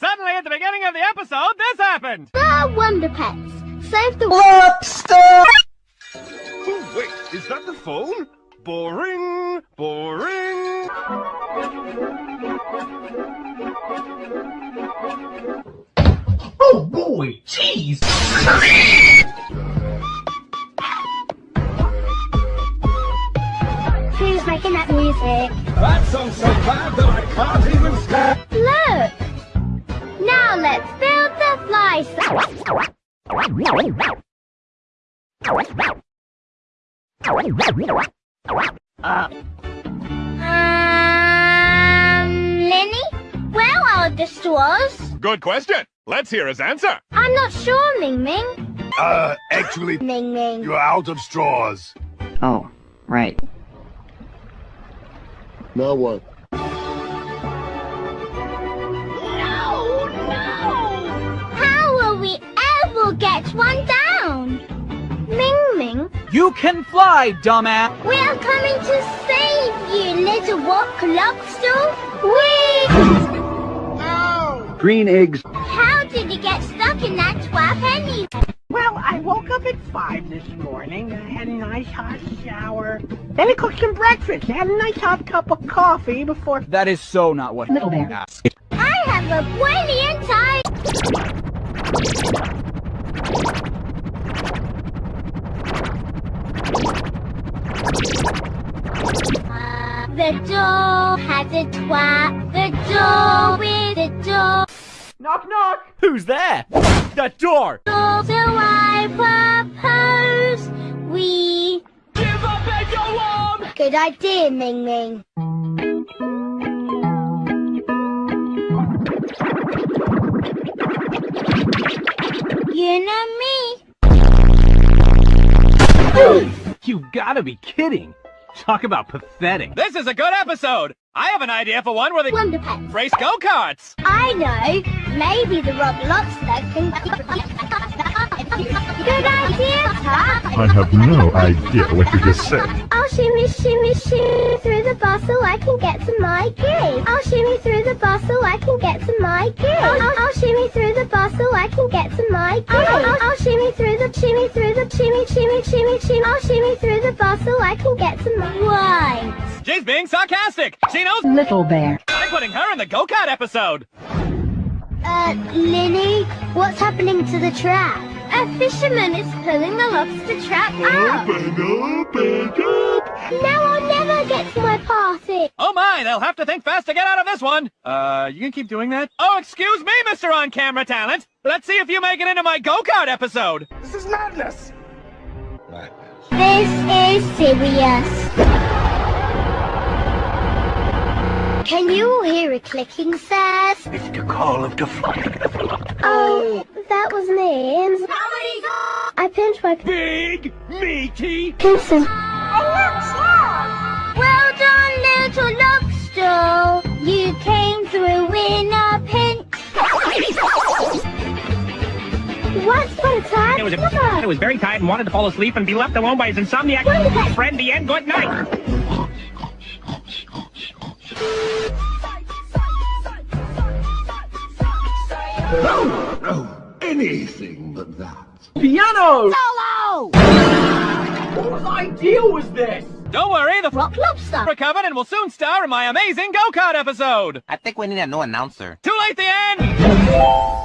Suddenly, at the beginning of the episode, this happened! The Wonder Pets. Save the Lobster! Oh, wait, is that the phone? Boring, boring. Oh boy, jeez! Who's making that music? That song's so bad that I can't even stand. Look! Now let's build the fly Uh, Um, Linny? Where are the straws? Good question. Let's hear his answer. I'm not sure, Ming Ming. Uh, actually, Ming Ming. you're out of straws. Oh, right. Now what? Can fly, dumbass! we are coming to save you, little walk lobster. Whee! Green eggs. How did you get stuck in that trap anyway? Well, I woke up at 5 this morning. I had a nice hot shower. Then I cooked some breakfast. I had a nice hot cup of coffee before... That is so not what Little bear. asked. I have a brilliant idea. The door has a twat. The door with the door. Knock, knock! Who's there? The door! So I propose we Give up and go on! Good idea, Ming Ming. You know me. You gotta be kidding! Talk about pathetic. This is a good episode! I have an idea for one where they Wonder Pets. race go-karts! I know. Maybe the Rob Lobster can. Good idea, Tuck. I have no idea what you just said. I'll shimmy, shimmy, shimmy through the bus so I can get to my gig. I'll shimmy through the bus so I can get to my gig. I'll, I'll, I'll shimmy through the bus so I can get to my gig. I'll, I'll, I'll shimmy through the shimmy through the shimmy, shimmy, shimmy, shimmy. I'll shimmy through the bus so I can get some my. Right. She's being sarcastic! She knows Little bear. I'm putting her in the go-kart episode! Uh, Linny, what's happening to the trap? A fisherman is pulling the lobster trap out. Open, open up. Now I'll never get to my party. Oh my, they'll have to think fast to get out of this one! Uh, you can keep doing that? Oh, excuse me, Mr. On-Camera Talent! Let's see if you make it into my go-kart episode! This is madness. This is serious. Can you hear a clicking, sirs? It's the call of the flying envelope. Oh, that was me. I pinched my Big, meaty... pencil. It was, a, it was very tired and wanted to fall asleep and be left alone by his insomniac friend. The end. Good night. Oh, anything but that. Piano! Solo! Whose idea was this? Don't worry, the Rock lobster. recovered and will soon star in my amazing go-kart episode! I think we need a new announcer. Too late the end!